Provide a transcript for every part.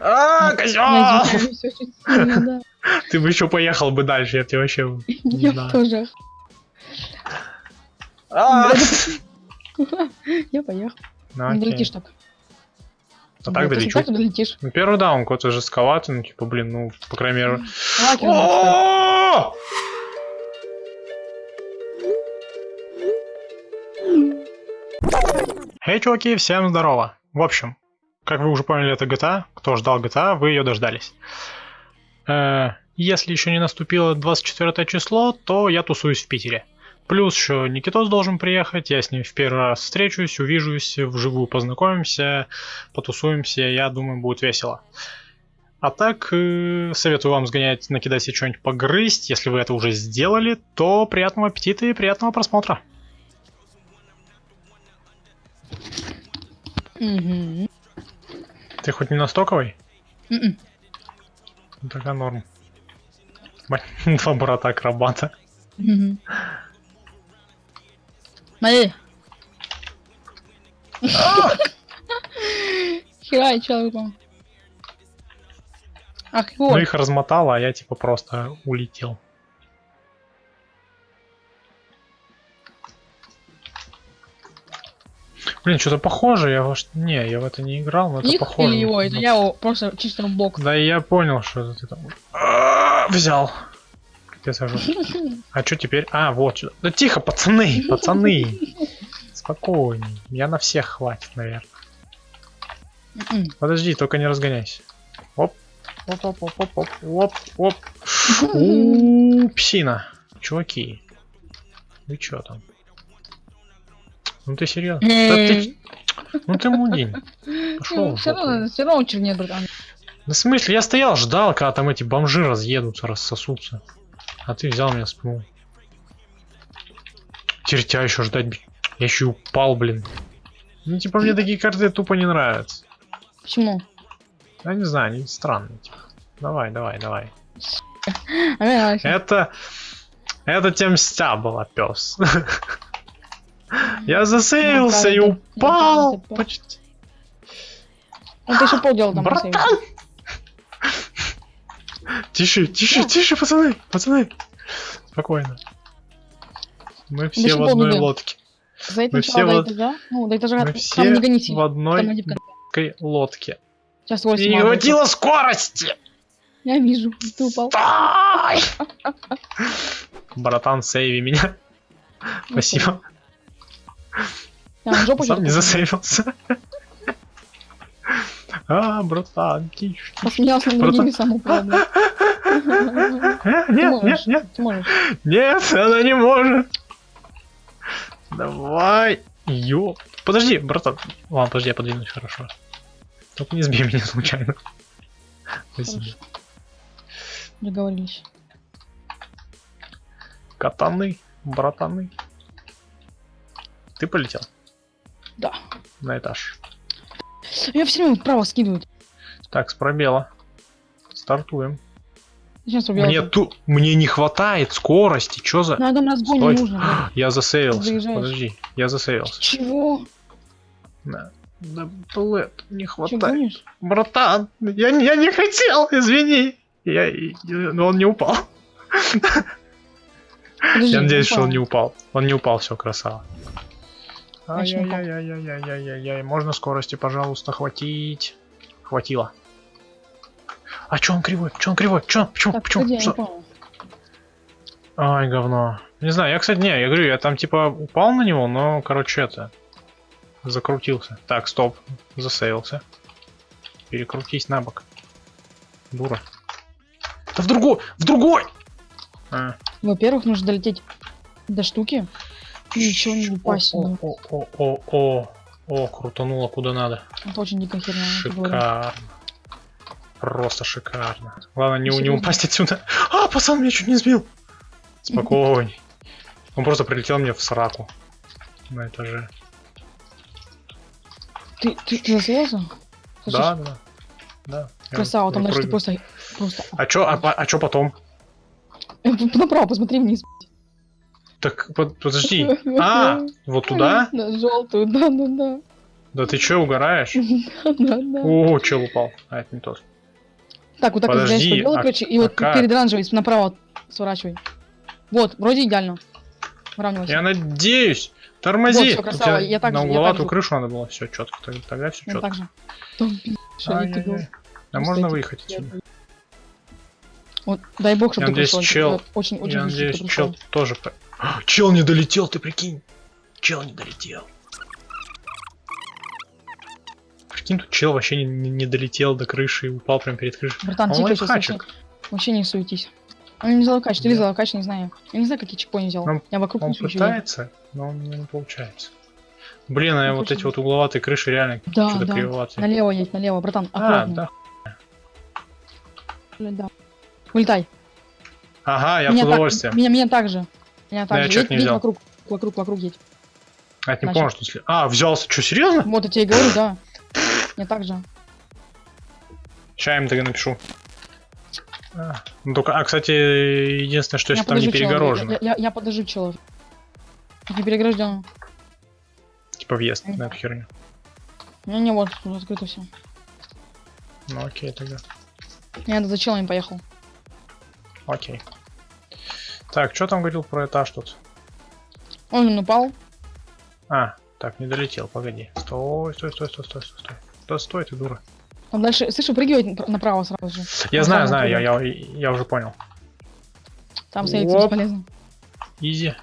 А, козел! Ты бы еще поехал бы дальше, я тебе вообще... Я тоже. А! Я поехал. Ну, Не долетишь так. А так долечу. долетишь. Ну, первый даун какой-то жестковатый, ну, типа, блин, ну, по крайней мере... Эй, чуваки, всем здорово. В общем, как вы уже поняли, это GTA. Кто ждал GTA, вы ее дождались. Э, Если еще не наступило 24 число, то я тусуюсь в Питере. Плюс еще Никитос должен приехать, я с ним в первый раз встречусь, увижусь, вживую познакомимся, потусуемся, я думаю, будет весело. А так, э, советую вам сгонять, накидать себе что-нибудь погрызть. Если вы это уже сделали, то приятного аппетита и приятного просмотра. Мгм. Ты хоть не на стоковой? Мгм. Ну, Тогда норм. Два брата акробата. Мгм. Смотри. Хера, я человек упал. Ах, Ну вот. их размотало, а я типа просто улетел. Блин, что-то похоже, я во ш- Не, я в это не играл, но это похоже. или его? Это я его просто чисто в бок. Да и я понял, что это ты там А, взял. Я сажу. А что теперь? А, вот сюда. Да тихо, пацаны, пацаны. Спокойней. Я на всех хватит, наверное. Мгм. Подожди, только не разгоняйся. Оп. Оп, оп, оп, оп, оп, оп, оп. Псина. Чуваки. Вы чё там? Ну ты серьезно? Да ты... Ну ты мудень. Пошел. Все равно, все равно чернее, братан. Да в смысле, я стоял, ждал, когда там эти бомжи разъедутся, рассосутся. А ты взял меня спнул. Теперь тебя еще ждать. Я еще и упал, блин. Ну, типа, мне такие карты тупо не нравятся. Почему? Я не знаю, они странные. Типа. Давай, давай, давай. Это... Это тем мстя была, пес. Я засейвился и упал. Почти. Ну ты еще полдела там Братан! Тише, тише, тише, пацаны, пацаны. Спокойно. Мы все в одной лодке. За это Мы начало все до этажа. Ну, до этажа. Мы все не в одной лодке. Сейчас твой И не снимаю. хватило скорости! Я вижу, ты упал. Братан, сейви меня. Спасибо. На жопу Сам не засейвился. А, братан, тише. Посмеялся над Братан. другими, сам упал, блядь. Э, Ты Нет, нет, нет, нет, она не может. Давай. Ё. Подожди, братан. Ладно, подожди, я подвинусь, хорошо. Только не сбей меня случайно. Спасибо. Договорились. Катаны, братаны. Ты полетел Да. на этаж. Я все время вправо скидывают. Так, с пробела. Стартуем. Зачем пробел? Мне ту... Мне не хватает скорости. Чё за... На одном разгоне Стой. нужно. Я засейвился. Заезжаешь. Подожди, я засейвился. Чего? Да, да блэд, не хватает. гонишь? Братан, я, не- я не хотел, извини. Я, я- но он не упал. Подожди, Я надеюсь, что он упал. не упал. Он не упал, все, красава. Значит, не упал. Ай-яй-яй-яй-яй-яй-яй. Можно скорости, пожалуйста, хватить. Хватило. А чё он кривой? Чё он кривой? Чё? Почему? Так, Почему? Что? Ай, говно. Не знаю, я, кстати, не, я говорю, я там типа упал на него, но, короче, это... Закрутился. Так, стоп. Засейвился. Перекрутись на бок. Дура. Да в другой! В другой! А. Во-первых, нужно долететь до штуки. Ничего не упасть. О, о, о, о, о, о, крутануло куда надо. Это очень дикая херня. Шикарно. Просто шикарно. Главное, не, не упасть отсюда. А, пацан меня чуть не сбил. Спокойней. Он просто прилетел мне в сраку. На этаже. Ты, ты, ты засеялся? Да, да. Да. Красава, там дальше ты просто... Просто... А чё, а, а чё потом? Направо посмотри вниз. Так, под- подожди. А, вот туда? На желтую, да, да, ты чё, угораешь? Да, да. О, чел упал. А, это не тот. Так, вот так вот взять а- короче, и вот перед оранжевой направо сворачивай. Вот, вроде идеально. Выравнивайся. Я надеюсь. Тормози. Вот, красава, я так на угловатую крышу надо было. Все четко. Тогда, тогда все четко. так же. А можно выехать отсюда? Вот, дай бог, чтобы Я надеюсь, чел- Очень, очень Я надеюсь, чел тоже... А, Чел не долетел, ты прикинь. Чел не долетел. Прикинь, тут чел вообще не, не- не долетел до крыши и упал прямо перед крышей. Братан, Он тихо сейчас вообще, вообще не суетись. Он не взял локач, ты Да. взял локач, не знаю. Я не знаю, какие чекпоинты взял. Он- Я вокруг Он не пытается, но он не получается. Блин, а Ну, вот эти вот угловатые крыши реально Да, что-то да. кривоватые. Налево едь, налево, братан, А, аккуратно. да. Блин, да. Вылетай. Ага, я меня, удовольствием. Так, меня, меня так же. Меня так я же. чё-то Едь, не взял. вокруг, вокруг, вокруг едь. А, я не Значит. помню, что... сли- А, взялся. Что, серьезно? Вот я тебе и говорю, да. Мне так же. Сейчас я им тогда напишу. А, ну только, а, кстати, единственное, что если Я там не перегорожено. Я, я, я подожду челов. Не перегражден. Типа въезд на эту херню. У меня не вот, открыто все. Ну окей, тогда. Я за челами поехал. Окей. Так, что там говорил про этаж тут? Он упал. А, так, не долетел, погоди. Стой, стой, стой, стой, стой, стой, стой. Да стой, ты дура. Там дальше, слышь, выпрыгивает нап- направо сразу же. Я Он знаю, знаю, я, я, я уже понял. Там сейвиться Оп. бесполезно. Изи.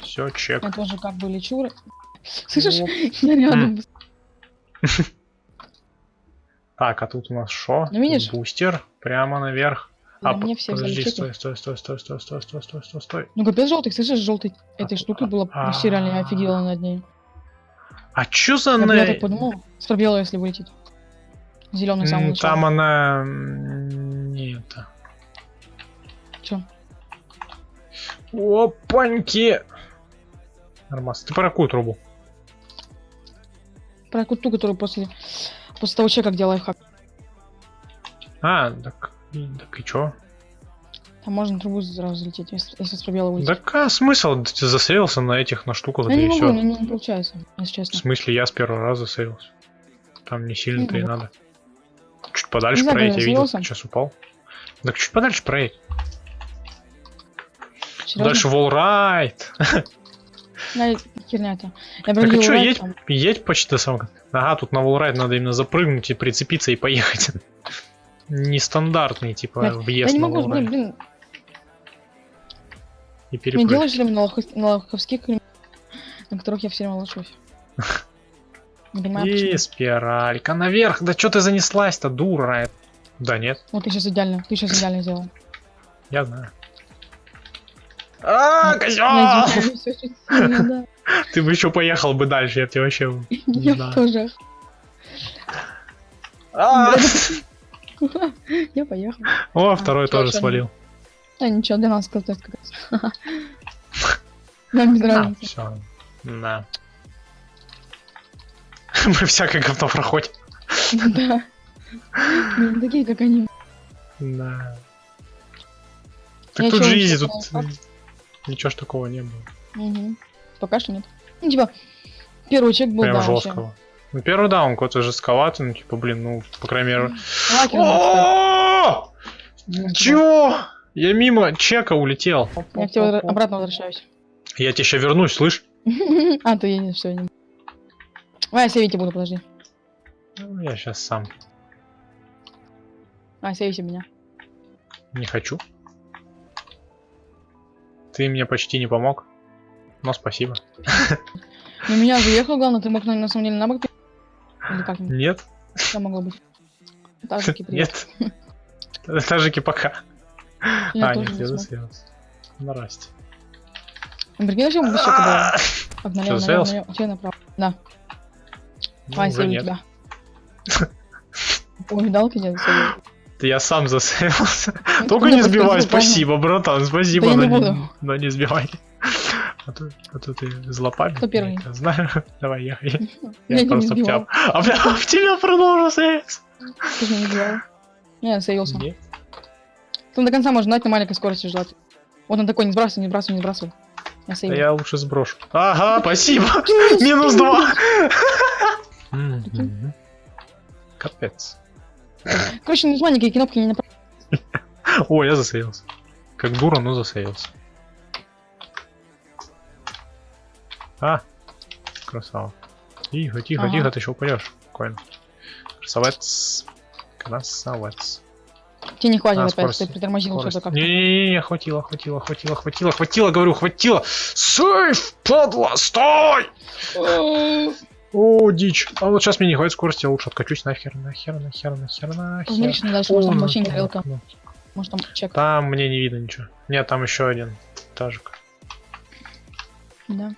Все, чек. Я тоже как бы лечу. Слышишь, Оп. я рядом. Так, а тут у нас шо? Ну, видишь? Бустер. Прямо наверх. На А, мне все подожди, стой, стой, стой, стой, стой, стой, стой, стой, стой, стой. Ну капец желтый, слышишь, желтый этой А, штукой было а, вообще реально я офигела над ней. А чё за на... я так подумал, с пробела, если вылетит. Зеленый самый начало. Там она... Не это. Чё? Опаньки! Нормас. Ты про какую трубу? Про ту, которую после, после того чека, где лайфхак. А, так... и- Так и чё? Там можно трубу сразу залететь, если, если с пробела вылетит. Так а смысл? Ты засейвился на этих, на штуках, да не и могу, все. мне не получается, если В честно. смысле, я с первого раза сейвился. Там не сильно-то и Ну, надо. Чуть подальше Не проедь, я видел, сейчас упал. Так чуть подальше проедь. Серьезно? Дальше волрайт. Я, херня это. Я Так а райд едь, едь почти до самого... Ага, тут на волрайт надо именно запрыгнуть и прицепиться и поехать. Нестандартный, типа, Блядь, въезд Я не могу, блин, блин, И не перепрыгнуть. делаешь время на, лохов- на лоховских, на которых я все время лошусь. Не понимаю, И почему. спиралька наверх. Да что ты занеслась-то, дура? Да нет, Вот ты сейчас идеально, ты сейчас идеально сделал. я знаю. А, Ну, сильно, да. Ты бы еще поехал бы дальше, я тебе вообще... Не Я тоже. А! Я поехал. О, второй чё, тоже свалил. Да ничего, для нас тест как раз. Нам без А, разницы. все. Да. Мы всякое говно проходим. Да. Мы не такие, как они. Да. Так тут же изи, тут ничего ж такого не было. Мгм. Пока что нет. Ну, типа, первый чек был, Прям жесткого. Ну, первый, да, он какой-то жестковатый, ну, типа, блин, ну, по крайней мере... О! Чего? Я мимо чека улетел. Я к тебе обратно возвращаюсь. Я тебе еще вернусь, слышь? А, ты едешь, все, не... Давай, я сейвить буду, подожди. Ну, Я сейчас сам А, сейвите меня. не хочу. Ты мне почти не помог. Но спасибо. На меня заехал, главное, ты мог на, самом деле на бок или как? Нет. Что могло быть? Тажики, привет. Нет. Тажики, пока. Я а, нет, я засеялся. Здрасте. Ну, прикинь, зачем еще когда... Обналево, налево, налево, вообще направо. Да. Ну, а, уже нет. тебя. Ой, дал тебя засеял. Я сам засеялся. Ну, Только не сбивай, спасибо, братан, спасибо, но не сбивай. А то, а то ты злопамятный. Кто первый? я знаю. Давай, ехай. Я Я не просто в тебя... А бля, в тебя продолжу сейвиться. Ты же не сделал. Не, я сейвился. Там до конца можно ждать на маленькой скорости ждать. Вот он такой, не сбрасывай, не сбрасывай, не сбрасывай. Я Да я лучше сброшу. Ага, спасибо. Минус два. Капец. Короче, нажимай никакие кнопки не направо. О, я засеялся. Как дура, но засеялся. А, красава. Тихо, тихо, Ага. тихо, ты еще упадешь. Спокойно. Красавец. Красавец. Тебе не хватит А, опять, скорость, ты притормозил что-то как-то. Не-не-не, хватило, хватило, хватило, хватило, хватило, говорю, хватило. Сейф, падла, стой! О, дичь. А вот сейчас мне не хватит скорости, я лучше откачусь нахер, нахер, нахер, нахер, нахер. Увеличено дальше, О, может там вообще не ну. Может там чек. Там мне не видно ничего. Нет, там еще один этажик. Да.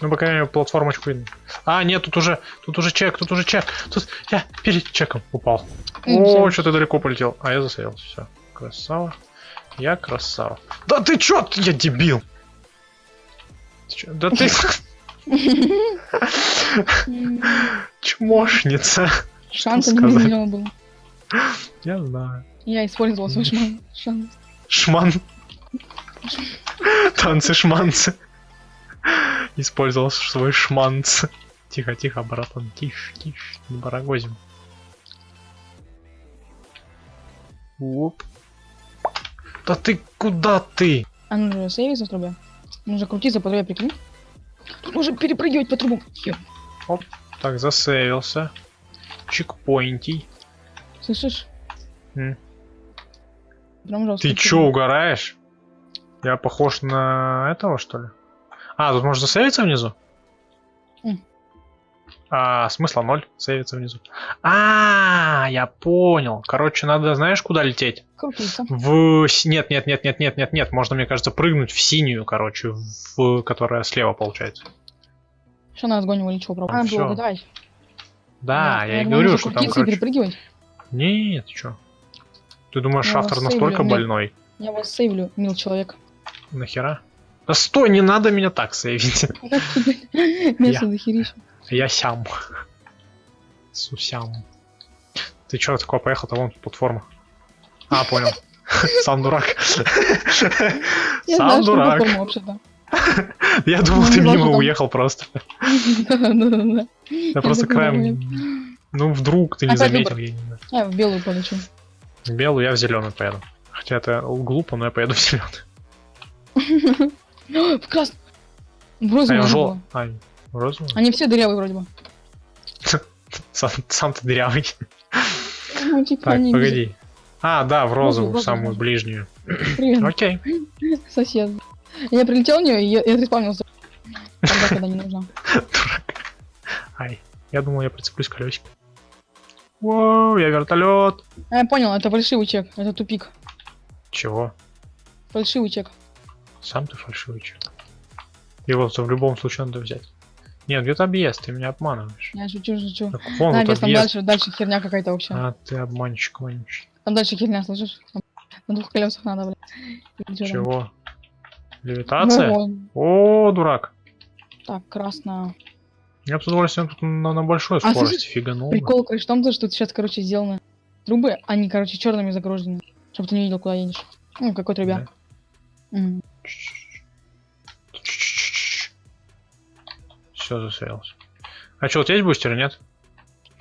Ну, по крайней мере, платформочку видно. А, нет, тут уже, тут уже чек, тут уже чек. Тут я перед чеком упал. О, всё. что-то далеко полетел. А я засеялся, все. Красава. Я красава. Да ты чё? ты- Я дебил. Ты чё? Да ты чмошница. Сказать? миллион было. Я знаю. Я использовал свой шман- шанс. Шман. Танцы-шманцы. Использовал свой шманц. Тихо, тихо, братан, тише, тише, не барагозим. Оп. Да ты куда ты? А ну же сейвится в трубе. Нужно крутиться по трубе, прикинь. Тут нужно перепрыгивать по трубам. Ё, Так, засейвился. Чекпоинтий. Слышишь? М. Прям жестко. Ты чё, угораешь? Я похож на этого, что ли? А, тут можно засейвиться внизу? М. А, смысла ноль, сейвиться внизу. А, я понял. Короче, надо, знаешь, куда лететь? Крутиться. В... Нет, нет, нет, нет, нет, нет, нет. Можно, мне кажется, прыгнуть в синюю, короче, в... которая слева получается. Что нас разгонивали, чего пробовать? Ну, А, давай. Да, Да, я и говорю, что там, короче... перепрыгивать. Нет, чё? Ты думаешь, Я автор настолько сейвлю, больной? Я вас сейвлю, мил человек. Нахера? Да стой, не надо меня так сейвить. Место дохерища. Я сям. Сусям. Ты чё такое поехал-то? Вон платформа. А, понял. Сам дурак. Сам дурак. Я думал, Ну, ты не мимо уехал просто. Я просто краем... Ну, вдруг ты не Опять заметил. знаю. Я в белую полечу. В белую, я в зеленую поеду. Хотя это глупо, но я поеду в зеленую. В красную. В А, в надо жел... А, в розовую? Они все дырявые вроде бы. Сам, сам ты дырявый. Ну, типа, Так, они погоди. А, да, в розовую, розовую, самую ближнюю. Привет, Окей. сосед. Я прилетел в нее, и я я респавнился. Тогда, когда не нужно. Дурак. Ай, я думал, я прицеплюсь к колесику. Воу, я вертолет. А, я понял, это фальшивый чек. Это тупик. Чего? Фальшивый чек. Сам ты фальшивый чё. Его в любом случае надо взять. Нет, где-то объезд, ты меня обманываешь. Я шучу, шучу. Так, вон Да, тут без там объезд. дальше, дальше херня какая-то вообще. А ты обманщик, вонючий. Там дальше херня, слышишь? Там на двух колесах надо, блядь. Чего? Левитация? Во-во. О, дурак. Так, красная. Я бы с удовольствием тут на, на большой А, скорости слушай, фиганул. Прикол, короче, в том, то, что тут сейчас, короче, сделаны трубы, они, короче, черными загружены. Чтобы ты не видел, куда едешь. Ну, какой трубе. Мгм. Все засеялся. А что, у тебя есть бустер, нет?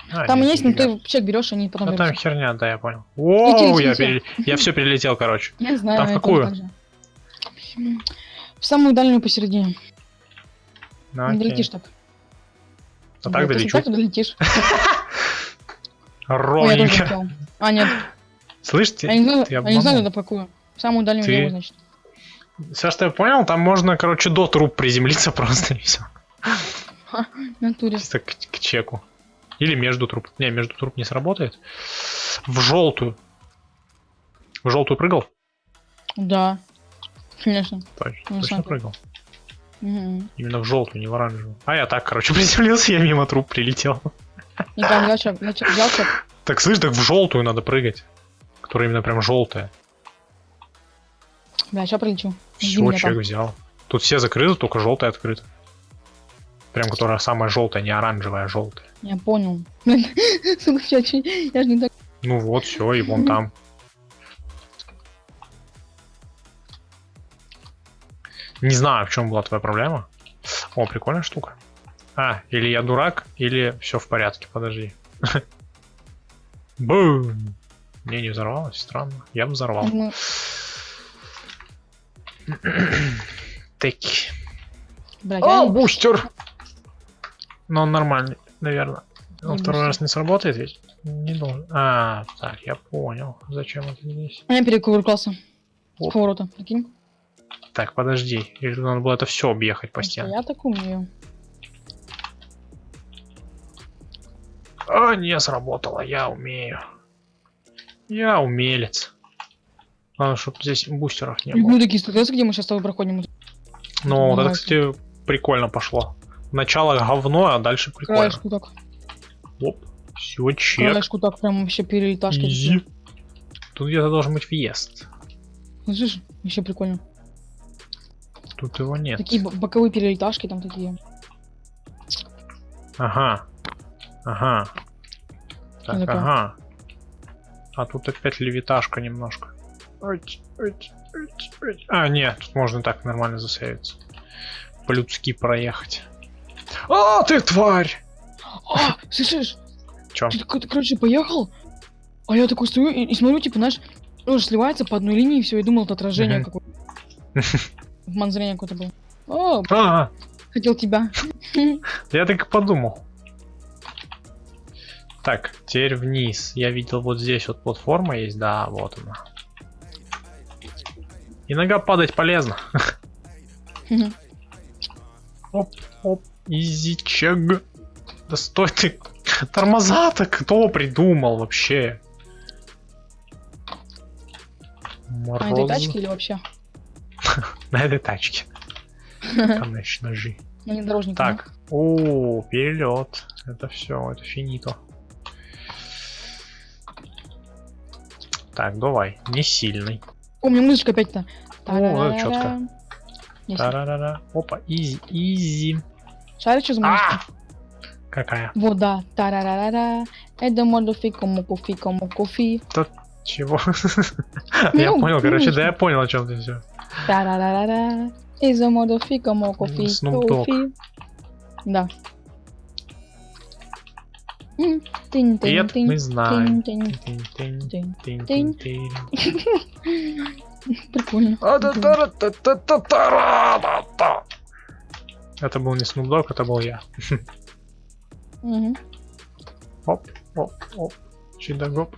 А, Там есть, но ты чек берешь, они потом Ну там херня, да, я понял. Воу, я, лети. пере- я все перелетел, короче. Я знаю, Там в я какую? В самую дальнюю посередине. Ну, Не долетишь так. А так долечу. так, долетишь. Я Ровненько. А, нет. Слышь, ты, Я не знаю, я не знаю, какую. Самую дальнюю значит. Саш, ты понял? Там можно, короче, до труп приземлиться просто и все. В натуре. Чисто к, к чеку. Или между труп. Не, между труп не сработает. В желтую. В желтую прыгал? Да. Конечно. Точно, Ну, точно прыгал. Мгм. Именно в желтую, не в оранжевую. А я так, короче, приземлился, я мимо труп прилетел. И там чек, взял чек. Так слышь, так в желтую надо прыгать. Которая именно прям желтая. Бля, сейчас прилечу. Все, там. взял. Тут все закрыты, только желтая открыта. Прям которая самая желтая, не оранжевая, а желтая. Я понял. Блин, сука, я, я же не так... Ну вот, все, и вон там. Не знаю, в чем была твоя проблема. О, прикольная штука. А, или я дурак, или все в порядке, подожди. Бум! Не, не взорвалось, странно. Я бы взорвал. Ну, блядь, О, бустер! Но он нормальный, наверное. Он Не второй раз не сработает ведь? Не должен. А, так, я понял. Зачем это здесь? А я перекувыркался. С поворота, прикинь. Так, подожди. Или надо было это все объехать по стенам? Я так умею. А, не сработало, я умею. Я умелец. Главное, чтобы здесь бустеров не было. Люблю такие где мы сейчас с тобой проходим. Ну, вот это, кстати, прикольно пошло. Начало говно, а дальше прикольно. Краешку так. Оп, все, чек. Краешку так прям вообще перелеташки. Изи. Тут где-то должен быть въезд. Слышишь? Еще прикольно. Тут его нет. Такие бо- боковые перелеташки там такие. Ага. Ага. Так, такое? ага. А тут опять левиташка немножко. А, нет, тут можно так нормально засейвиться. По-людски проехать. А, ты тварь! А, слышишь? Чё? Ты, такой, ты, короче, поехал, а я такой стою и, и смотрю, типа, знаешь, тоже сливается по одной линии, все, и думал, это отражение какое-то. Обман зрения какой-то был. О, А, хотел тебя. я так и подумал. Так, теперь вниз. Я видел вот здесь вот платформа есть, да, вот она. Иногда падать полезно. Оп, оп, изичаг. Да стой ты. Тормоза-то кто придумал вообще? На этой Мороз. тачке или вообще? На этой тачке. Конечно же. Так. О, перелет. Это все, это финито. Так, давай. Не сильный. О, у меня музычка опять-то. О. Тарарара. Опа, изи, изи. За А! музычка? Какая? Вода. Тарарарара. Это модофи, кому кофе, кому кофе. Чего? Я понял, короче, да я понял, о чем ты все. Тарарарара. Из модофи, кому кофе, Snoop Dogg. кофе. Да. Нет, мы знаем. Прикольно. Это был не Snoop Dogg, это был я. Мгм. Оп, оп, оп. Чидагоп.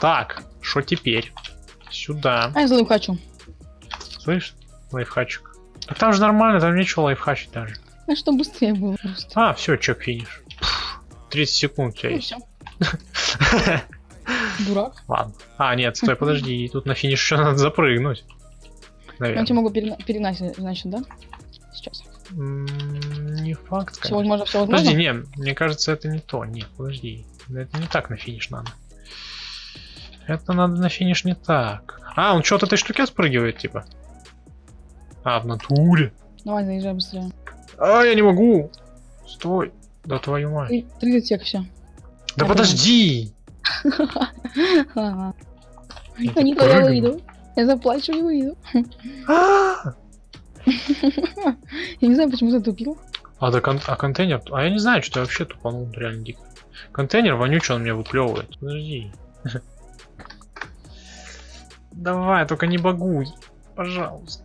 Так, что теперь? Сюда. А я за хочу. Слышь, лайфхачик. А там же нормально, там нечего лайфхачить даже. А что быстрее было просто. А, все, чек финиш. Пф, 30 секунд у тебя Ну есть. Дурак. Ладно. А, нет, стой, подожди, тут на финиш еще надо запрыгнуть. Я тебя Наверное. могу перена- перегнать, значит, да? Сейчас. Не факт, Все возможно, все возможно. Подожди, не, мне кажется, это не то. Нет, подожди. Это не так на финиш надо. Это надо на финиш не так. А, он что от этой штуки спрыгивает, типа? А, в натуре. Давай, заезжай быстрее. А, я не могу. Стой. Да твою мать. Три- 30 сек, все. Да я подожди. Я А не выйду. Я заплачу и выйду. Я не знаю, почему затупил. А, да кон- а контейнер... А я не знаю, что я вообще тупанул, реально дико. Контейнер вонючий, он мне выплевывает. Подожди. Давай, только не багуй. Пожалуйста.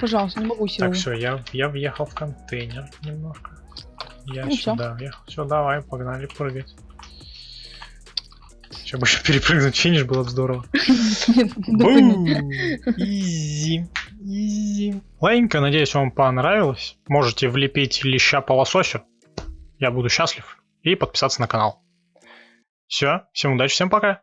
Пожалуйста, не могу Так, силу. все, я, я въехал в контейнер немножко. Я Ну, сюда въехал. Все, давай, погнали прыгать. Сейчас бы еще перепрыгнуть финиш было бы здорово. Изи. Ладненько, надеюсь, вам понравилось. Можете влепить леща по лососю. Я буду счастлив. И подписаться на канал. Все, всем удачи, всем пока.